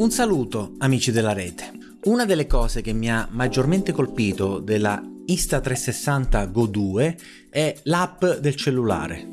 Un saluto amici della rete. Una delle cose che mi ha maggiormente colpito della Insta360 Go 2 è l'app del cellulare.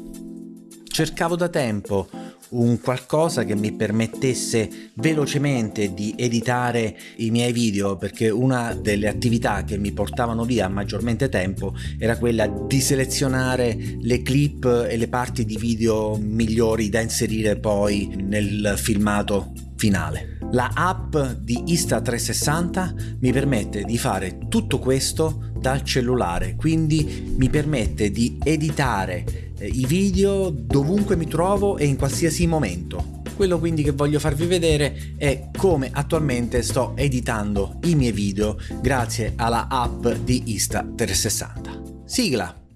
Cercavo da tempo un qualcosa che mi permettesse velocemente di editare i miei video perché una delle attività che mi portavano via maggiormente tempo era quella di selezionare le clip e le parti di video migliori da inserire poi nel filmato finale. La app di Insta360 mi permette di fare tutto questo dal cellulare, quindi mi permette di editare eh, i video dovunque mi trovo e in qualsiasi momento. Quello quindi che voglio farvi vedere è come attualmente sto editando i miei video grazie alla app di Insta360. Sigla!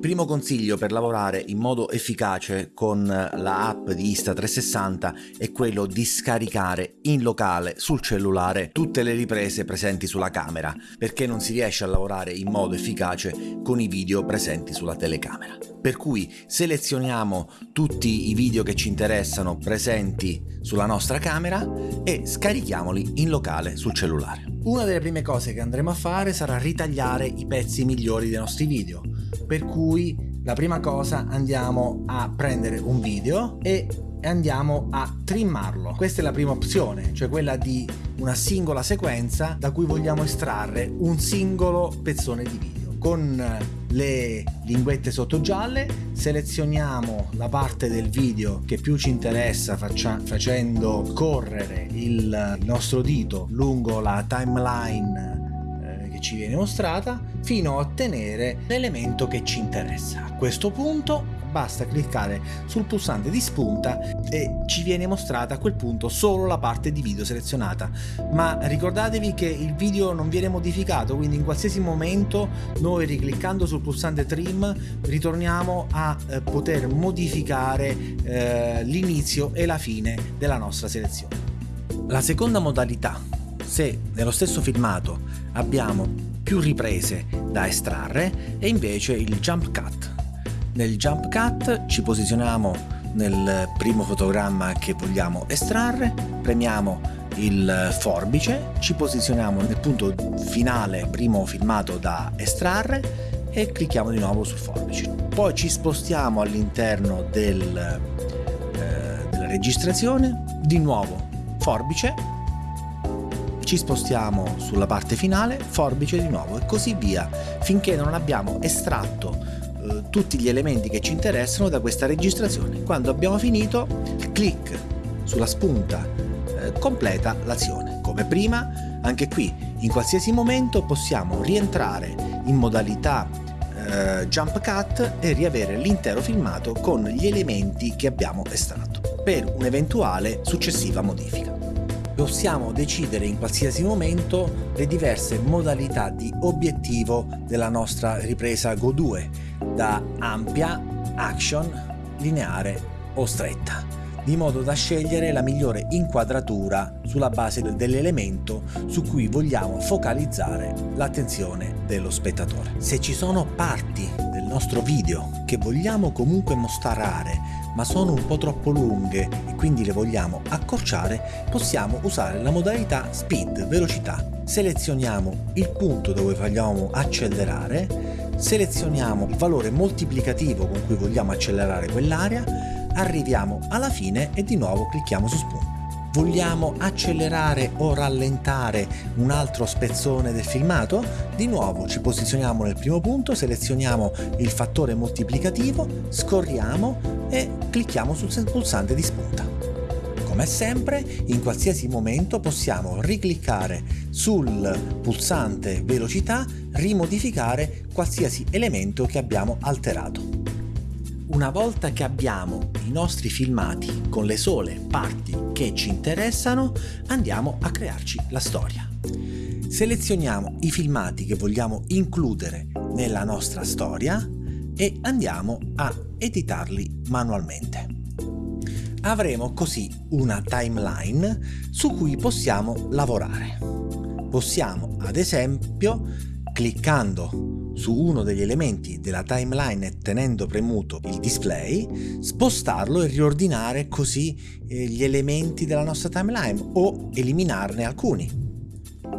Primo consiglio per lavorare in modo efficace con la app di Insta360 è quello di scaricare in locale sul cellulare tutte le riprese presenti sulla camera perché non si riesce a lavorare in modo efficace con i video presenti sulla telecamera. Per cui selezioniamo tutti i video che ci interessano presenti sulla nostra camera e scarichiamoli in locale sul cellulare. Una delle prime cose che andremo a fare sarà ritagliare i pezzi migliori dei nostri video per cui la prima cosa andiamo a prendere un video e andiamo a trimmarlo. Questa è la prima opzione, cioè quella di una singola sequenza da cui vogliamo estrarre un singolo pezzone di video. Con le linguette sotto gialle selezioniamo la parte del video che più ci interessa facendo correre il nostro dito lungo la timeline ci viene mostrata fino a ottenere l'elemento che ci interessa. A questo punto basta cliccare sul pulsante di spunta e ci viene mostrata a quel punto solo la parte di video selezionata ma ricordatevi che il video non viene modificato quindi in qualsiasi momento noi ricliccando sul pulsante trim ritorniamo a eh, poter modificare eh, l'inizio e la fine della nostra selezione la seconda modalità se nello stesso filmato abbiamo più riprese da estrarre e invece il jump cut. Nel jump cut ci posizioniamo nel primo fotogramma che vogliamo estrarre, premiamo il forbice, ci posizioniamo nel punto finale primo filmato da estrarre e clicchiamo di nuovo sul forbice. Poi ci spostiamo all'interno del, eh, della registrazione, di nuovo forbice ci spostiamo sulla parte finale, forbice di nuovo e così via, finché non abbiamo estratto eh, tutti gli elementi che ci interessano da questa registrazione. Quando abbiamo finito, clic sulla spunta eh, completa l'azione. Come prima, anche qui, in qualsiasi momento possiamo rientrare in modalità eh, jump cut e riavere l'intero filmato con gli elementi che abbiamo estratto per un'eventuale successiva modifica possiamo decidere in qualsiasi momento le diverse modalità di obiettivo della nostra ripresa Go 2, da ampia, action, lineare o stretta, di modo da scegliere la migliore inquadratura sulla base dell'elemento su cui vogliamo focalizzare l'attenzione dello spettatore. Se ci sono parti del nostro video che vogliamo comunque mostrare ma sono un po' troppo lunghe e quindi le vogliamo accorciare, possiamo usare la modalità speed, velocità. Selezioniamo il punto dove vogliamo accelerare, selezioniamo il valore moltiplicativo con cui vogliamo accelerare quell'area, arriviamo alla fine e di nuovo clicchiamo su spunto. Vogliamo accelerare o rallentare un altro spezzone del filmato? Di nuovo ci posizioniamo nel primo punto, selezioniamo il fattore moltiplicativo, scorriamo e clicchiamo sul pulsante di spunta. Come sempre, in qualsiasi momento possiamo ricliccare sul pulsante velocità, rimodificare qualsiasi elemento che abbiamo alterato. Una volta che abbiamo i nostri filmati con le sole parti che ci interessano, andiamo a crearci la storia. Selezioniamo i filmati che vogliamo includere nella nostra storia e andiamo a editarli manualmente. Avremo così una timeline su cui possiamo lavorare. Possiamo ad esempio cliccando su uno degli elementi della timeline e tenendo premuto il display, spostarlo e riordinare così eh, gli elementi della nostra timeline o eliminarne alcuni.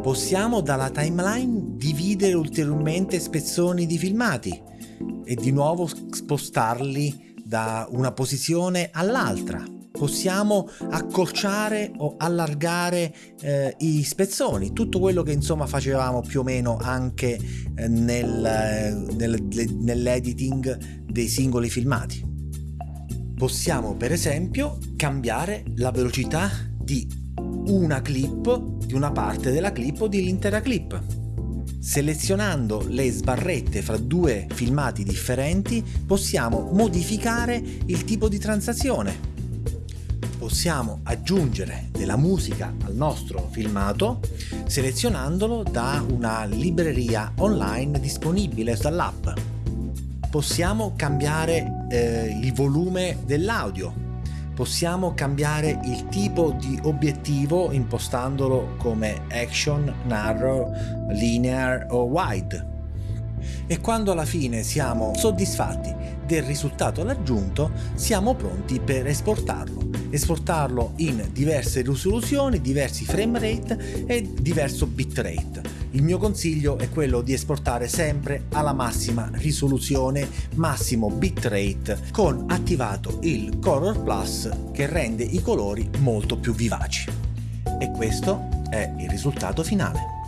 Possiamo dalla timeline dividere ulteriormente spezzoni di filmati e di nuovo spostarli da una posizione all'altra possiamo accorciare o allargare eh, i spezzoni, tutto quello che insomma facevamo più o meno anche eh, nel, eh, nel, nell'editing dei singoli filmati. Possiamo per esempio cambiare la velocità di una clip, di una parte della clip o dell'intera clip. Selezionando le sbarrette fra due filmati differenti possiamo modificare il tipo di transazione possiamo aggiungere della musica al nostro filmato selezionandolo da una libreria online disponibile dall'app. Possiamo cambiare eh, il volume dell'audio, possiamo cambiare il tipo di obiettivo impostandolo come action, narrow, linear o wide. E quando alla fine siamo soddisfatti del risultato raggiunto, siamo pronti per esportarlo esportarlo in diverse risoluzioni, diversi frame rate e diverso bitrate. Il mio consiglio è quello di esportare sempre alla massima risoluzione, massimo bitrate, con attivato il Color Plus che rende i colori molto più vivaci. E questo è il risultato finale.